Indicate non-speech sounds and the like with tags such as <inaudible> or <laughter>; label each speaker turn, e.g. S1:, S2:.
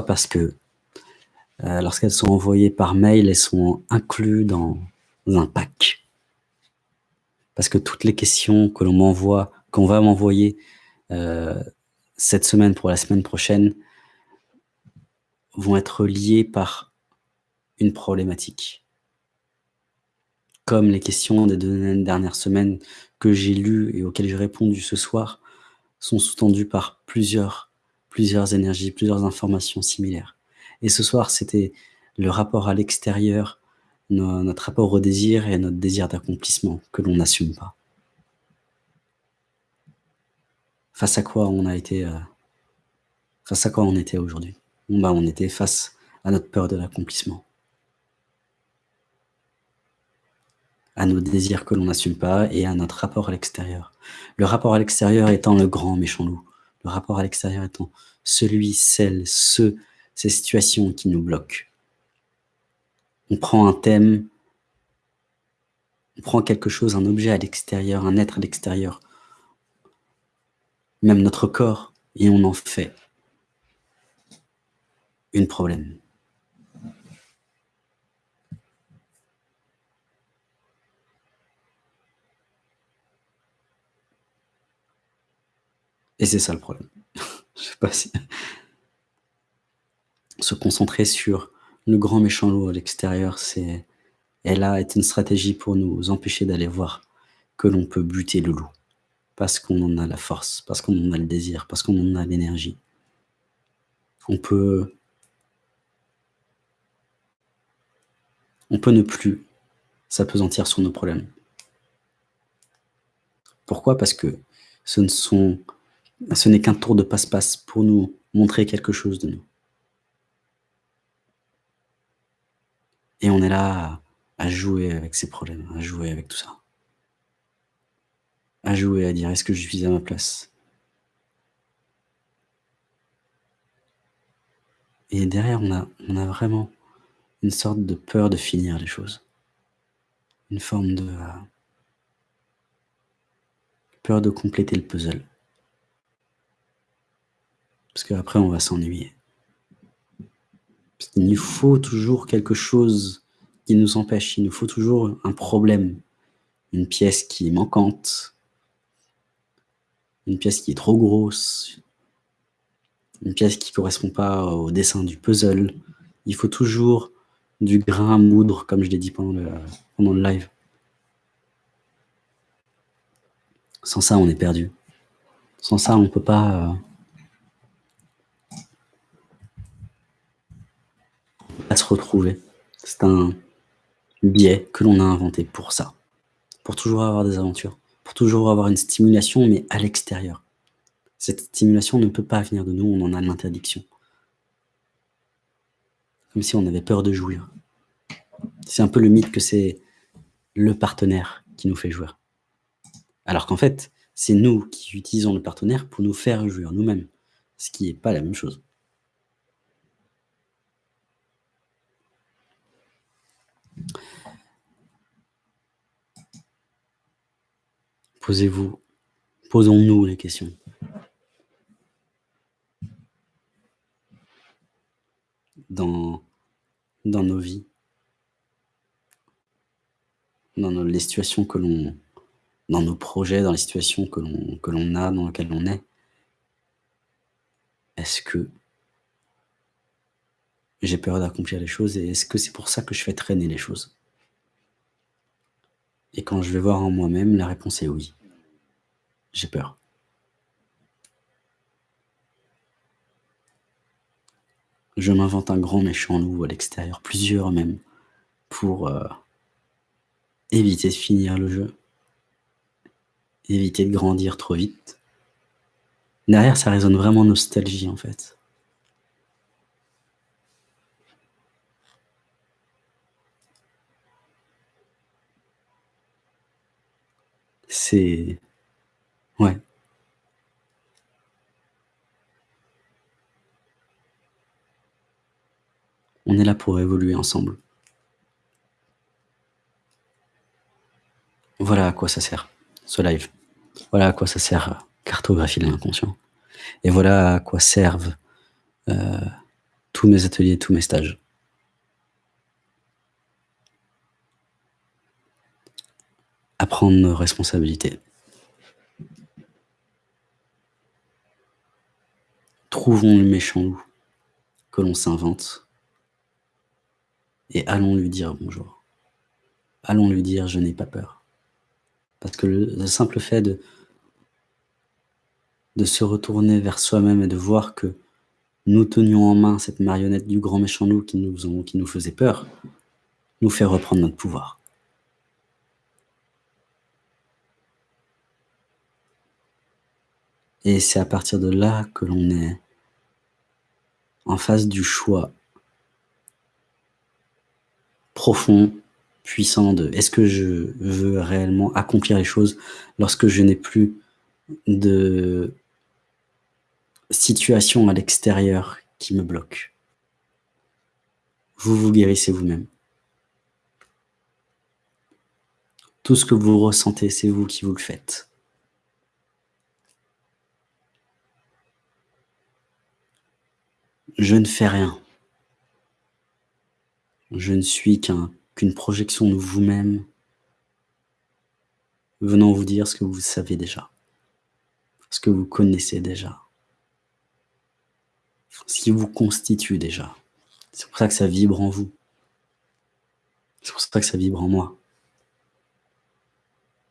S1: Parce que euh, lorsqu'elles sont envoyées par mail, elles sont incluses dans un pack. Parce que toutes les questions que l'on m'envoie, qu'on va m'envoyer euh, cette semaine pour la semaine prochaine, vont être liées par une problématique. Comme les questions des deux dernières semaines que j'ai lues et auxquelles j'ai répondu ce soir sont sous-tendues par plusieurs, plusieurs énergies, plusieurs informations similaires. Et ce soir, c'était le rapport à l'extérieur, notre rapport au désir et notre désir d'accomplissement que l'on n'assume pas. Face à quoi on a été, euh, face à quoi on était aujourd'hui? Bah, On était face à notre peur de l'accomplissement. à nos désirs que l'on n'assume pas et à notre rapport à l'extérieur. Le rapport à l'extérieur étant le grand méchant loup. Le rapport à l'extérieur étant celui, celle, ceux, ces situations qui nous bloquent. On prend un thème, on prend quelque chose, un objet à l'extérieur, un être à l'extérieur, même notre corps, et on en fait une problème. Et c'est ça le problème. <laughs> Je sais pas si... Se concentrer sur le grand méchant loup à l'extérieur, c'est... Et là est une stratégie pour nous empêcher d'aller voir que l'on peut buter le loup. Parce qu'on en a la force, parce qu'on en a le désir, parce qu'on en a l'énergie. On peut... On peut ne plus s'apesantir sur nos problèmes. Pourquoi? Parce que ce ne sont ce n'est qu'un tour de passe-passe pour nous montrer quelque chose de nous. Et on est là à, jouer avec ces problèmes, à jouer avec tout ça. À jouer, à dire est-ce que je suis à ma place? Et derrière, on a, on a vraiment une sorte de peur de finir les choses. Une forme de... Euh, peur de compléter le puzzle. Parce qu'après, on va s'ennuyer. Il nous faut toujours quelque chose qui nous empêche. Il nous faut toujours un problème. Une pièce qui est manquante. Une pièce qui est trop grosse. Une pièce qui ne correspond pas au dessin du puzzle. Il faut toujours du grain à moudre, comme je l'ai dit pendant le, pendant le live. Sans ça, on est perdu. Sans ça, on ne peut pas... Euh, se retrouver. C'est un biais que l'on a inventé pour ça. Pour toujours avoir des aventures. Pour toujours avoir une stimulation, mais à l'extérieur. Cette stimulation ne peut pas venir de nous, on en a l'interdiction. Comme si on avait peur de jouir. C'est un peu le mythe que c'est le partenaire qui nous fait jouir. Alors qu'en fait, c'est nous qui utilisons le partenaire pour nous faire jouir nous-mêmes. Ce qui n'est pas la même chose. Posez-vous, posons-nous les questions. Dans, nos vies, dans les situations que l'on, dans nos projets, dans les situations que l'on a, dans lesquelles on est, est-ce que j'ai peur d'accomplir les choses et est-ce que c'est pour ça que je fais traîner les choses? Et quand je vais voir en moi-même, la réponse est oui. J'ai peur. Je m'invente un grand méchant loup à l'extérieur, plusieurs même, pour euh, éviter de finir le jeu, éviter de grandir trop vite. Derrière, ça résonne vraiment nostalgie en fait. C'est... Ouais. On est là pour évoluer ensemble. Voilà à quoi ça sert, ce live. Voilà à quoi ça sert cartographie de l'inconscient. Et voilà à quoi servent euh, tous mes ateliers, tous mes stages. À prendre nos responsabilités. Trouvons le méchant loup que l'on s'invente et allons lui dire bonjour. Allons lui dire je n'ai pas peur. Parce que le, simple fait de, se retourner vers soi-même et de voir que nous tenions en main cette marionnette du grand méchant loup qui nous faisait peur, nous fait reprendre notre pouvoir. Et c'est à partir de là que l'on est en face du choix profond, puissant de est-ce que je veux réellement accomplir les choses lorsque je n'ai plus de situation à l'extérieur qui me bloque. Vous vous guérissez vous-même. Tout ce que vous ressentez, c'est vous qui vous le faites. Je ne fais rien. Je ne suis qu'une projection de vous-même venant vous dire ce que vous savez déjà, ce que vous connaissez déjà, ce qui vous constitue déjà. C'est pour ça que ça vibre en vous. C'est pour ça que ça vibre en moi.